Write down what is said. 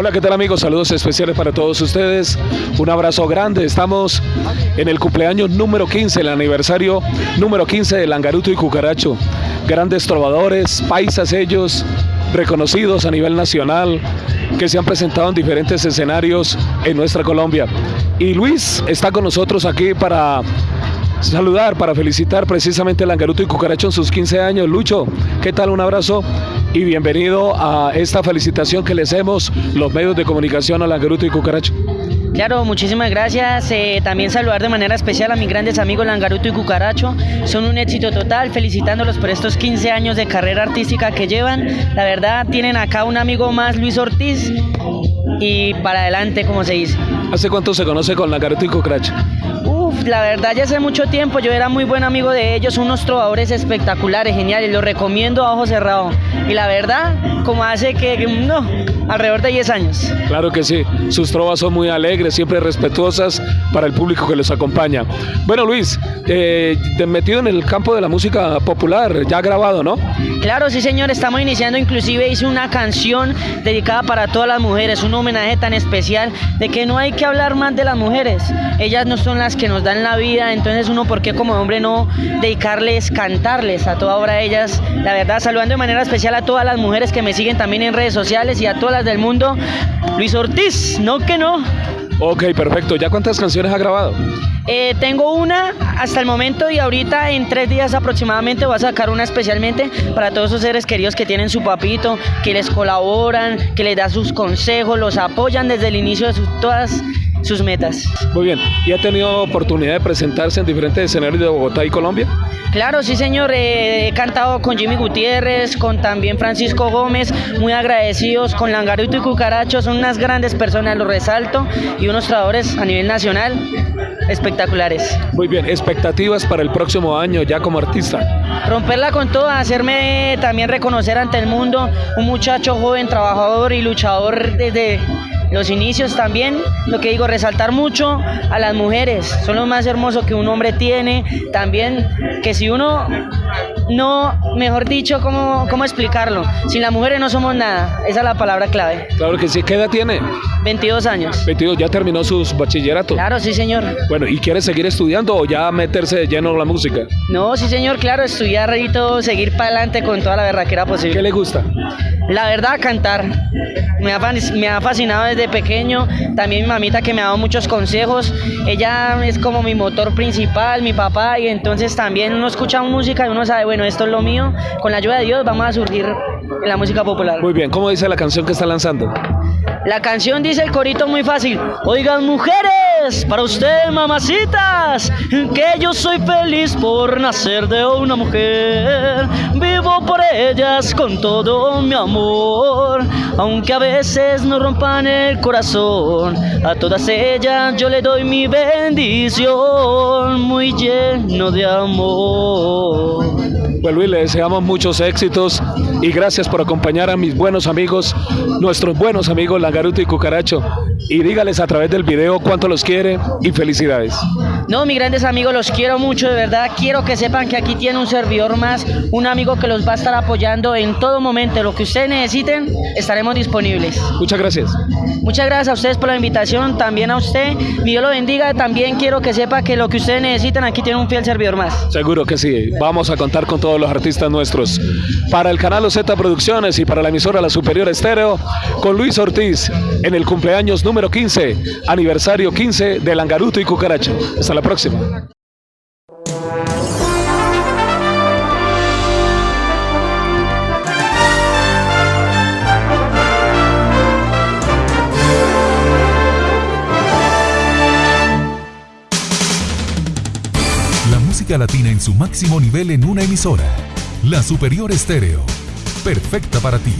Hola, ¿qué tal amigos? Saludos especiales para todos ustedes. Un abrazo grande. Estamos en el cumpleaños número 15, el aniversario número 15 de Langaruto y Cucaracho. Grandes trovadores, paisas ellos, reconocidos a nivel nacional, que se han presentado en diferentes escenarios en nuestra Colombia. Y Luis está con nosotros aquí para saludar, para felicitar precisamente a Langaruto y Cucaracho en sus 15 años. Lucho, ¿qué tal? Un abrazo y bienvenido a esta felicitación que les hacemos los medios de comunicación a Langaruto y Cucaracho. Claro, muchísimas gracias. Eh, también saludar de manera especial a mis grandes amigos Langaruto y Cucaracho. Son un éxito total, felicitándolos por estos 15 años de carrera artística que llevan. La verdad, tienen acá un amigo más, Luis Ortiz, y para adelante, como se dice. ¿Hace cuánto se conoce con Langaruto y Cucaracho? La verdad ya hace mucho tiempo yo era muy buen amigo de ellos, unos trovadores espectaculares, geniales, los recomiendo a ojo cerrado. Y la verdad, como hace que, no, alrededor de 10 años. Claro que sí, sus trovas son muy alegres, siempre respetuosas para el público que los acompaña. Bueno Luis, eh, metido en el campo de la música popular, ya grabado, ¿no? Claro, sí señor, estamos iniciando, inclusive hice una canción dedicada para todas las mujeres, un homenaje tan especial de que no hay que hablar más de las mujeres, ellas no son las que nos dan la vida, entonces uno, ¿por qué como hombre no dedicarles, cantarles a toda hora a ellas? La verdad, saludando de manera especial a todas las mujeres que me siguen también en redes sociales y a todas las del mundo. Luis Ortiz, no que no. Ok, perfecto. ¿Ya cuántas canciones ha grabado? Eh, tengo una hasta el momento y ahorita en tres días aproximadamente voy a sacar una especialmente para todos esos seres queridos que tienen su papito, que les colaboran, que les da sus consejos, los apoyan desde el inicio de sus, todas sus metas. Muy bien, ¿y ha tenido oportunidad de presentarse en diferentes escenarios de Bogotá y Colombia? Claro, sí señor, eh, he cantado con Jimmy Gutiérrez, con también Francisco Gómez, muy agradecidos, con Langaruto y Cucaracho, son unas grandes personas, lo resalto, y unos tradores a nivel nacional espectaculares. Muy bien, expectativas para el próximo año ya como artista. Romperla con todo, hacerme también reconocer ante el mundo, un muchacho joven, trabajador y luchador desde los inicios también, lo que digo, resaltar mucho a las mujeres, son lo más hermoso que un hombre tiene, también que si uno no, mejor dicho, ¿cómo, ¿cómo explicarlo? Sin las mujeres no somos nada, esa es la palabra clave. Claro que sí, ¿qué edad tiene? 22 años. 22, ¿ya terminó sus bachilleratos? Claro, sí señor. Bueno, ¿y quiere seguir estudiando o ya meterse de lleno en la música? No, sí señor, claro, estudiar y todo, seguir para adelante con toda la era posible. ¿Qué le gusta? La verdad, cantar. Me ha, me ha fascinado desde pequeño. También mi mamita que me ha dado muchos consejos. Ella es como mi motor principal, mi papá. Y entonces también uno escucha música y uno sabe, bueno, esto es lo mío. Con la ayuda de Dios vamos a surgir en la música popular. Muy bien, ¿cómo dice la canción que está lanzando? La canción dice el corito muy fácil. Oigan mujeres, para ustedes mamacitas, que yo soy feliz por nacer de una mujer. Vivo por ellas con todo mi amor, aunque a veces no rompan el corazón. A todas ellas yo le doy mi bendición, muy lleno de amor. Pues Luis, le deseamos muchos éxitos y gracias por acompañar a mis buenos amigos, nuestros buenos amigos Langaruto y Cucaracho. Y dígales a través del video cuánto los quiere y felicidades. No, mis grandes amigos, los quiero mucho, de verdad. Quiero que sepan que aquí tiene un servidor más, un amigo que los va a estar apoyando en todo momento. Lo que ustedes necesiten, estaremos disponibles. Muchas gracias. Muchas gracias a ustedes por la invitación, también a usted. Dios lo bendiga. También quiero que sepa que lo que ustedes necesitan, aquí tiene un fiel servidor más. Seguro que sí. Vamos a contar con todos los artistas nuestros. Para el canal OZ Producciones y para la emisora La Superior Estéreo, con Luis Ortiz en el cumpleaños número 15, aniversario 15 de Langaruto y Cucaracho. Hasta la próxima. La música latina en su máximo nivel en una emisora. La Superior Estéreo. Perfecta para ti.